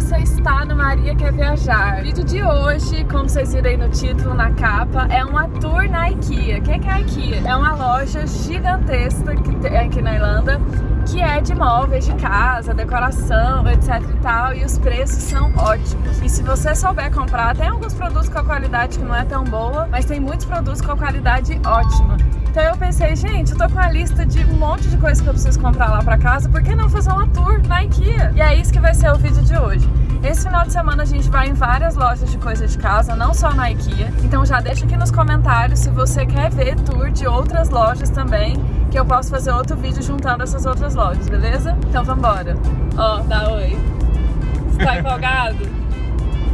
você está no Maria Quer Viajar. O vídeo de hoje, como vocês viram aí no título, na capa, é uma tour na IKEA. O que é a IKEA? É uma loja gigantesca que tem aqui na Irlanda, que é de móveis de casa, decoração, etc e tal, e os preços são ótimos. E se você souber comprar, tem alguns produtos com a qualidade que não é tão boa, mas tem muitos produtos com a qualidade ótima. Então eu pensei, gente, eu tô com a lista de um monte de coisas que eu preciso comprar lá pra casa, por que não fazer uma tour na IKEA? E é isso que vai ser o vídeo de hoje. Esse final de semana a gente vai em várias lojas de coisa de casa, não só na IKEA. Então já deixa aqui nos comentários se você quer ver tour de outras lojas também, que eu posso fazer outro vídeo juntando essas outras lojas, beleza? Então vambora. Ó, dá oi. Você tá empolgado?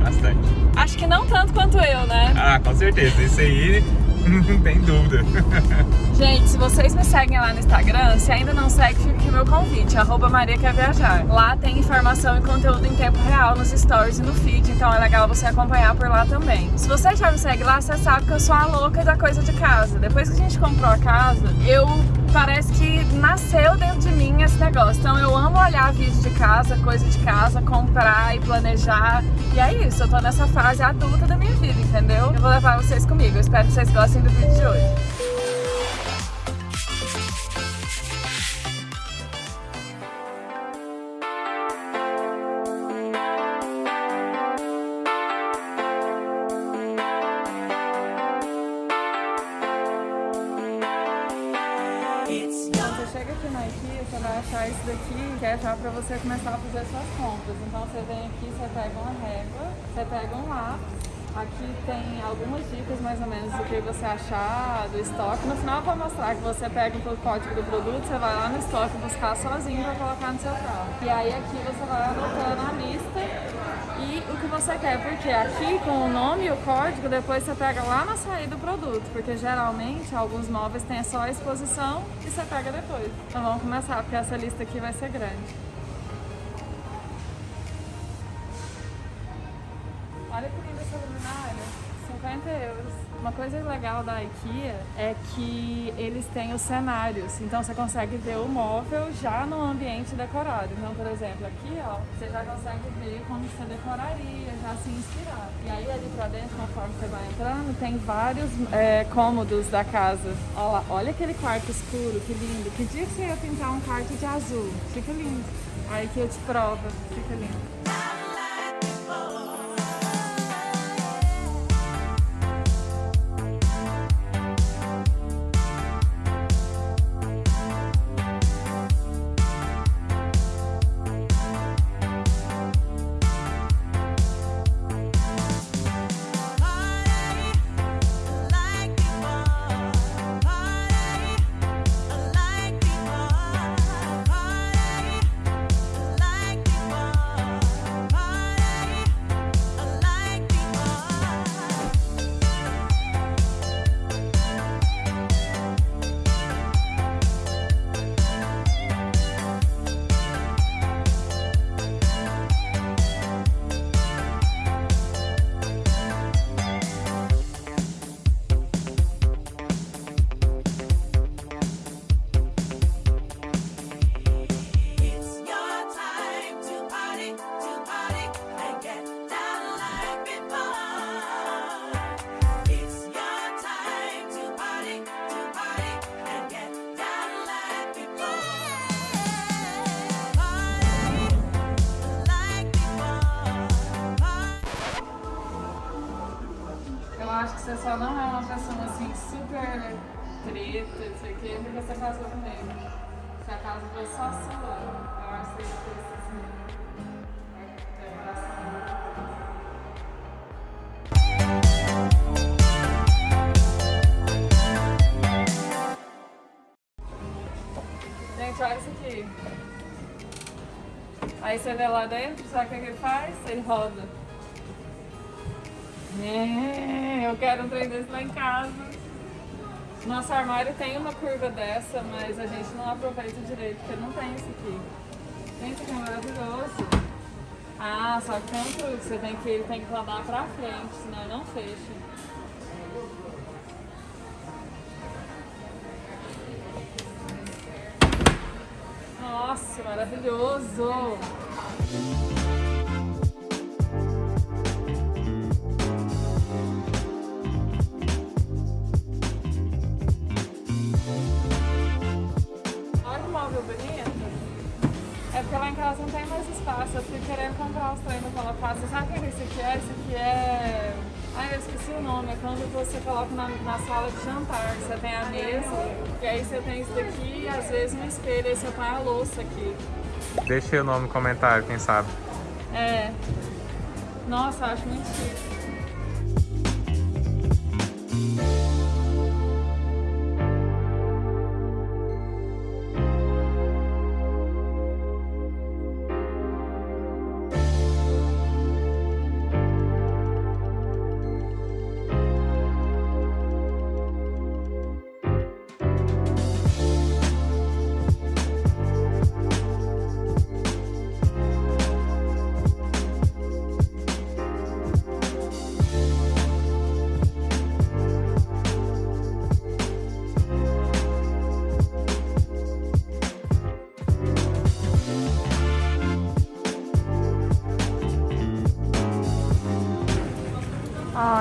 Bastante. Acho que não tanto quanto eu, né? Ah, com certeza. Isso aí não tem dúvida. Gente, se vocês me seguem lá no Instagram, se ainda não segue, fica aqui meu convite, arroba Maria Quer Viajar. Lá tem informação e conteúdo em tempo real nos stories e no feed, então é legal você acompanhar por lá também. Se você já me segue lá, você sabe que eu sou a louca da coisa de casa. Depois que a gente comprou a casa, eu parece que nasceu dentro de mim esse negócio. Então eu amo olhar vídeo de casa, coisa de casa, comprar e planejar. E é isso, eu tô nessa fase adulta da minha vida, entendeu? Eu vou levar vocês comigo. Eu espero que vocês gostem do vídeo de hoje. Achar isso daqui, que é já pra você começar a fazer suas compras. Então você vem aqui, você pega uma régua, você pega um lápis, Aqui tem algumas dicas mais ou menos do que você achar do estoque. No final eu vou mostrar que você pega o código do produto, você vai lá no estoque buscar sozinho para colocar no seu carro. E aí aqui você vai anotando a lista que você quer, porque aqui com o nome e o código, depois você pega lá na saída do produto, porque geralmente alguns móveis têm só a exposição e você pega depois. Então vamos começar, porque essa lista aqui vai ser grande. Olha que linda essa luminária, 50 euros. Uma coisa legal da IKEA é que eles têm os cenários, então você consegue ver o móvel já no ambiente decorado. Então, por exemplo, aqui ó, você já consegue ver como você decoraria, já se inspirar. E aí ali pra dentro, conforme você vai entrando, tem vários é, cômodos da casa. Olha, lá, olha aquele quarto escuro, que lindo. Que dia que você ia pintar um quarto de azul? Fica lindo. Que eu te provo, fica lindo. Treta, não sei o quê, porque você casou comigo. Se a casa foi só sua, eu acho que você precisa assim. Gente, olha isso aqui. Aí você vê lá dentro, sabe o que ele faz? Ele roda. É, eu quero um trem desse lá em casa. Nosso armário tem uma curva dessa, mas a gente não aproveita direito, porque não tem isso aqui. Gente, que é maravilhoso. Ah, só que tanto que você tem que, tem que rodar pra frente, senão não fecha. Nossa, maravilhoso! Espaço. Eu fui querendo comprar os treinos no Colopasso. Sabe o que esse aqui é? Esse aqui é... Ai, eu esqueci o nome. É quando você coloca na, na sala de jantar. Você tem a mesa, e aí você tem isso daqui e às vezes um espelho. Aí você põe a louça aqui. Deixa o nome no comentário, quem sabe. É. Nossa, eu acho muito chique.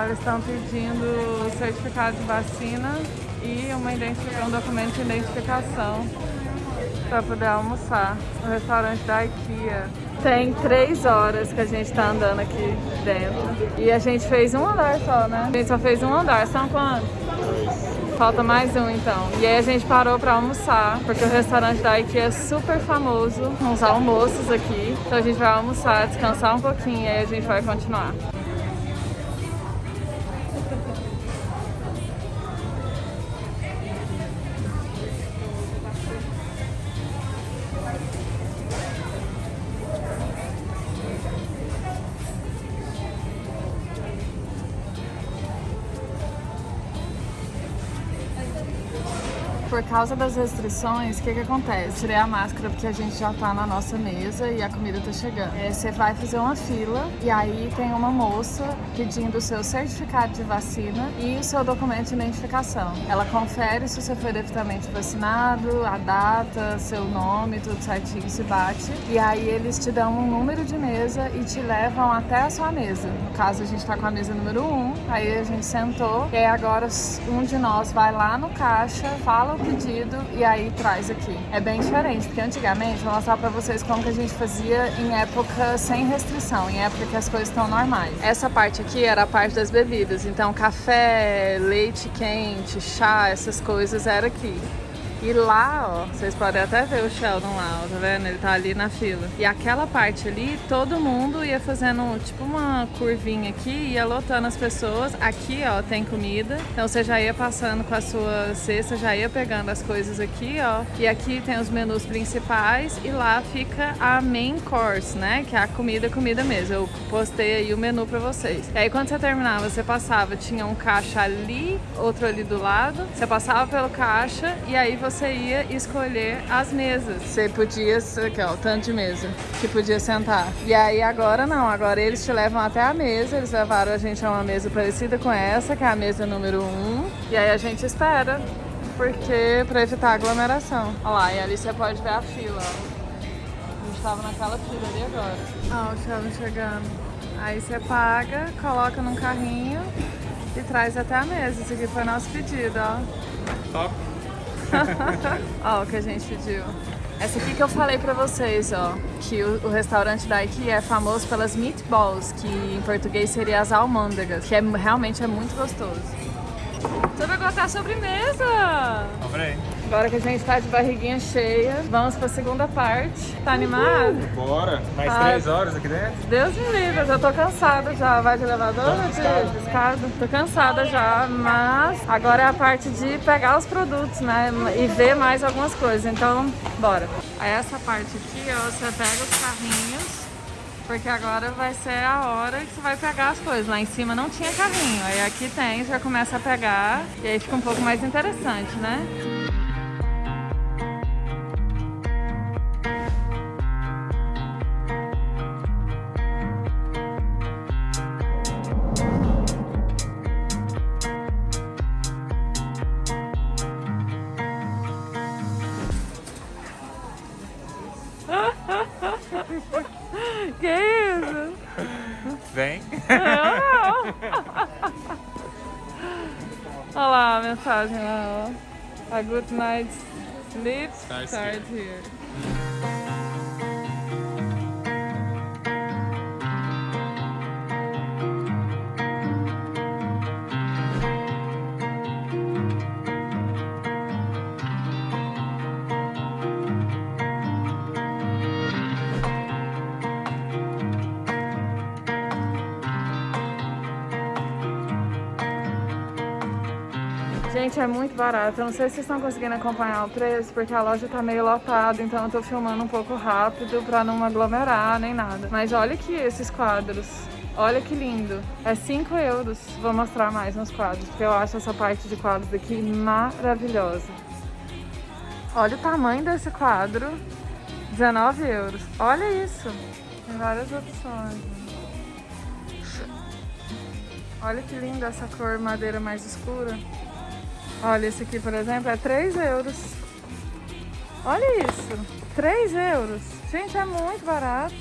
Eles estão pedindo certificado de vacina e uma um documento de identificação para poder almoçar no restaurante da IKEA. Tem três horas que a gente tá andando aqui dentro e a gente fez um andar só, né? A gente só fez um andar, são quantos? Falta mais um então. E aí a gente parou pra almoçar, porque o restaurante da IKEA é super famoso, uns almoços aqui. Então a gente vai almoçar, descansar um pouquinho e aí a gente vai continuar. Causa das restrições, o que que acontece? Tirei a máscara porque a gente já tá na nossa mesa e a comida tá chegando. É, você vai fazer uma fila e aí tem uma moça pedindo o seu certificado de vacina e o seu documento de identificação. Ela confere se você foi devidamente vacinado, a data, seu nome, tudo certinho, se bate. E aí eles te dão um número de mesa e te levam até a sua mesa. No caso, a gente tá com a mesa número 1, um, aí a gente sentou e agora um de nós vai lá no caixa, fala o pedido e aí traz aqui. É bem diferente, porque antigamente, vou mostrar pra vocês como que a gente fazia em época sem restrição, em época que as coisas estão normais. Essa parte aqui era a parte das bebidas, então café, leite quente, chá, essas coisas era aqui. E lá, ó, vocês podem até ver o Sheldon lá, ó, tá vendo? Ele tá ali na fila. E aquela parte ali, todo mundo ia fazendo tipo uma curvinha aqui, ia lotando as pessoas. Aqui, ó, tem comida. Então você já ia passando com a sua cesta, já ia pegando as coisas aqui, ó. E aqui tem os menus principais e lá fica a main course, né? Que é a comida, comida mesmo. Eu postei aí o menu pra vocês. E aí quando você terminava, você passava, tinha um caixa ali, outro ali do lado. Você passava pelo caixa e aí você você ia escolher as mesas. Você podia, aqui ó, o tanto de mesa que podia sentar. E aí agora não, agora eles te levam até a mesa, eles levaram a gente a uma mesa parecida com essa, que é a mesa número 1. Um, e aí a gente espera, porque para evitar aglomeração. Olha lá, e ali você pode ver a fila, ó. A gente tava naquela fila ali agora. Ó, o Sheldon chegando. Aí você paga, coloca num carrinho e traz até a mesa. Esse aqui foi nosso pedido, ó. Top. Ó, o que a gente pediu. Essa aqui que eu falei pra vocês, ó, que o, o, restaurante da IKEA é famoso pelas meatballs, que em português seria as almôndegas, que é, realmente é muito gostoso. Você vai gostar a sobremesa! Comprei. Agora que a gente tá de barriguinha cheia, vamos pra segunda parte. Tá animado? Bora! Mais ah, três horas aqui dentro? Deus me livre, eu já tô cansada já. Vai de elevador ou de escada? Tô cansada já, mas agora é a parte de pegar os produtos, né? E ver mais algumas coisas. Então, bora. Aí essa parte aqui, ó, você pega os carrinhos porque agora vai ser a hora que você vai pegar as coisas. Lá em cima não tinha carrinho, aí aqui tem, já começa a pegar e aí fica um pouco mais interessante, né? Olha lá a mensagem lá, ó. A good night's sleep starts, starts here. here. Gente, é muito barato. Eu não sei se vocês estão conseguindo acompanhar o preço, porque a loja tá meio lotada, então eu tô filmando um pouco rápido pra não aglomerar nem nada. Mas olha aqui esses quadros. Olha que lindo. É 5 euros. Vou mostrar mais nos quadros, porque eu acho essa parte de quadros aqui maravilhosa. Olha o tamanho desse quadro. 19 euros. Olha isso. Tem várias opções. Olha que linda essa cor madeira mais escura. Olha, esse aqui, por exemplo, é 3 euros. Olha isso, 3 euros. Gente, é muito barato.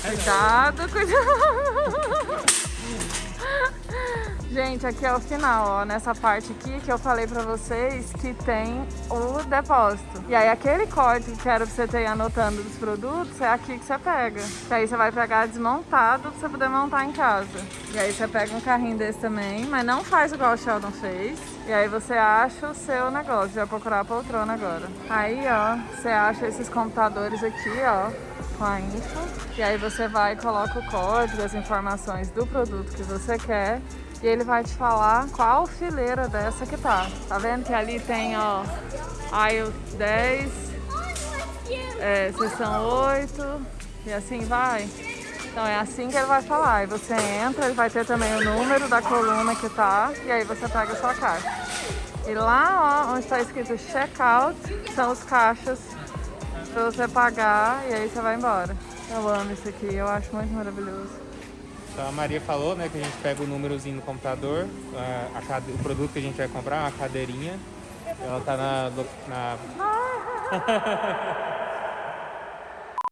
Cuidado, cuidado. Gente, aqui é o final, ó, nessa parte aqui que eu falei pra vocês que tem o depósito. E aí aquele código que era pra você ter anotando dos produtos, é aqui que você pega. Que aí você vai pegar desmontado pra você poder montar em casa. E aí você pega um carrinho desse também, mas não faz igual o Sheldon fez. E aí você acha o seu negócio, vai procurar a poltrona agora. Aí, ó, você acha esses computadores aqui, ó, com a info. E aí você vai e coloca o código, as informações do produto que você quer e ele vai te falar qual fileira dessa que tá. Tá vendo que ali tem, ó, aisle 10, é, seção 8 e assim vai. Então é assim que ele vai falar. E você entra, ele vai ter também o número da coluna que tá e aí você pega a sua caixa. E lá, ó, onde está escrito checkout, são os caixas para você pagar e aí você vai embora. Eu amo isso aqui, eu acho muito maravilhoso. Então a Maria falou, né, que a gente pega o númerozinho no computador, a, a o produto que a gente vai comprar, uma cadeirinha. Ela tá na. na...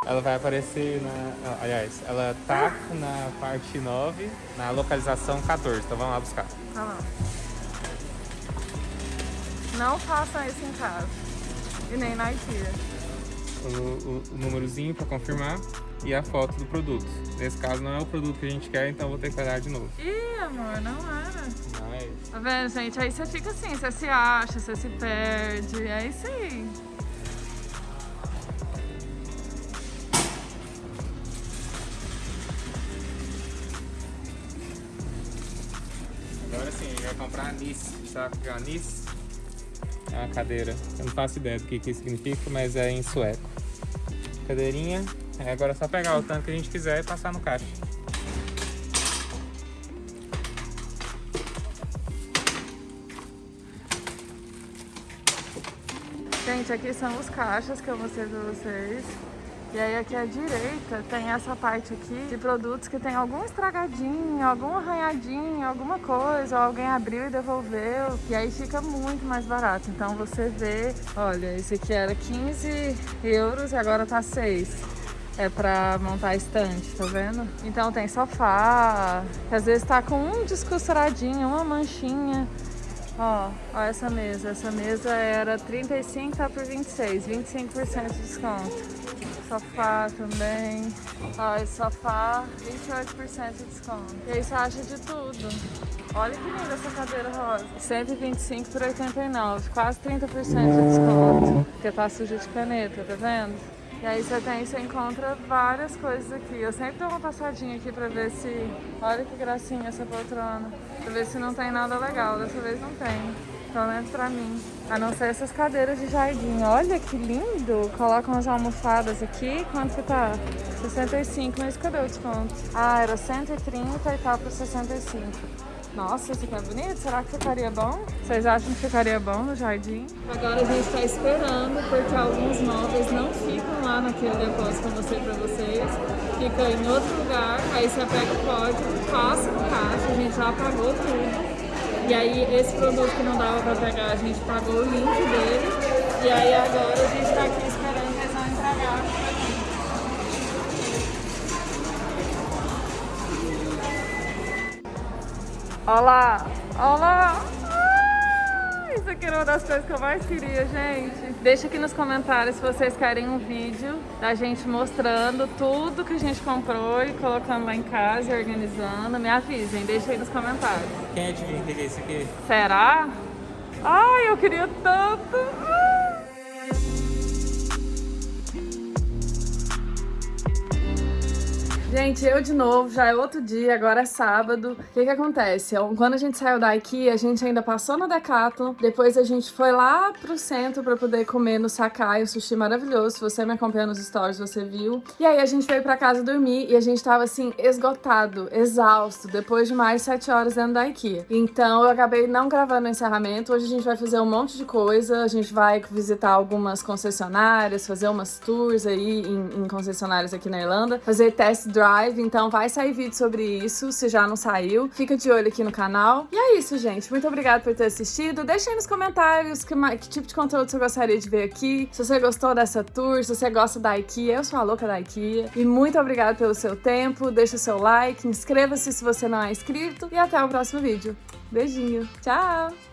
ela vai aparecer na. Aliás, ela tá na parte 9, na localização 14. Então vamos lá buscar. Tá lá. Não façam isso em casa. E nem na IKEA. O, o, o númerozinho para confirmar e a foto do produto. Nesse caso não é o produto que a gente quer, então vou ter que olhar de novo. Ih, amor, não era. É isso. Tá vendo, gente? Aí você fica assim, você se acha, você se perde, é isso aí. Agora sim, a gente vai comprar anis. Sabe o que é anis? É uma cadeira. Eu não faço ideia do que, que significa, mas é em sueco. Cadeirinha, é, agora é só pegar o tanto que a gente quiser e passar no caixa. Gente, aqui são os caixas que eu mostrei pra vocês. E aí aqui à direita tem essa parte aqui de produtos que tem algum estragadinho, algum arranhadinho, alguma coisa, ou alguém abriu e devolveu. E aí fica muito mais barato. Então você vê, olha, esse aqui era 15 euros e agora tá 6 é pra montar estante, tá vendo? Então tem sofá, que às vezes tá com um descosturadinho, uma manchinha. Ó, ó essa mesa. Essa mesa era 35, tá por 26, 25% de desconto. Sofá também. Ó, esse sofá, 28% de desconto. E aí você acha de tudo. Olha que linda essa cadeira rosa. 125 por 89, quase 30% de desconto. Porque tá suja de caneta, tá vendo? E aí você tem, você encontra várias coisas aqui. Eu sempre dou uma passadinha aqui pra ver se... Olha que gracinha essa poltrona. Pra ver se não tem nada legal. Dessa vez não tem. Pelo menos pra mim. A não ser essas cadeiras de jardim. Olha que lindo. Coloca umas almofadas aqui. Quanto que tá? 65. Mas cadê o desconto? Ah, era 130 e tá por 65. Nossa, esse aqui é bonito. Será que ficaria bom? Vocês acham que ficaria bom no jardim? Agora a gente está esperando, porque alguns móveis não ficam lá naquele depósito que eu mostrei pra vocês. Fica em outro lugar, aí você pega o código, passa no caixa, a gente já pagou tudo. E aí esse produto que não dava pra pegar, a gente pagou o link dele. E aí agora a gente tá aqui esperando eles vão entregar Olha lá, olha lá. Ah, isso aqui era uma das coisas que eu mais queria, gente. Deixa aqui nos comentários se vocês querem um vídeo da gente mostrando tudo que a gente comprou e colocando lá em casa e organizando. Me avisem, deixa aí nos comentários. Quem adivinha o que é isso aqui? Será? Ai, eu queria tanto. Gente, eu de novo, já é outro dia, agora é sábado. O que que acontece? Quando a gente saiu da IKEA, a gente ainda passou no Decathlon, depois a gente foi lá pro centro pra poder comer no Sakai, um sushi maravilhoso. Se você me acompanha nos stories, você viu. E aí a gente veio pra casa dormir e a gente tava assim, esgotado, exausto, depois de mais sete horas dentro da IKEA. Então eu acabei não gravando o encerramento. Hoje a gente vai fazer um monte de coisa, a gente vai visitar algumas concessionárias, fazer umas tours aí em, em concessionárias aqui na Irlanda, fazer test drive, então vai sair vídeo sobre isso, se já não saiu. Fica de olho aqui no canal. E é isso, gente. Muito obrigada por ter assistido. Deixa aí nos comentários que, que tipo de conteúdo você gostaria de ver aqui. Se você gostou dessa tour, se você gosta da IKEA, eu sou a louca da IKEA. E muito obrigada pelo seu tempo. Deixa o seu like, inscreva-se se você não é inscrito. E até o próximo vídeo. Beijinho. Tchau!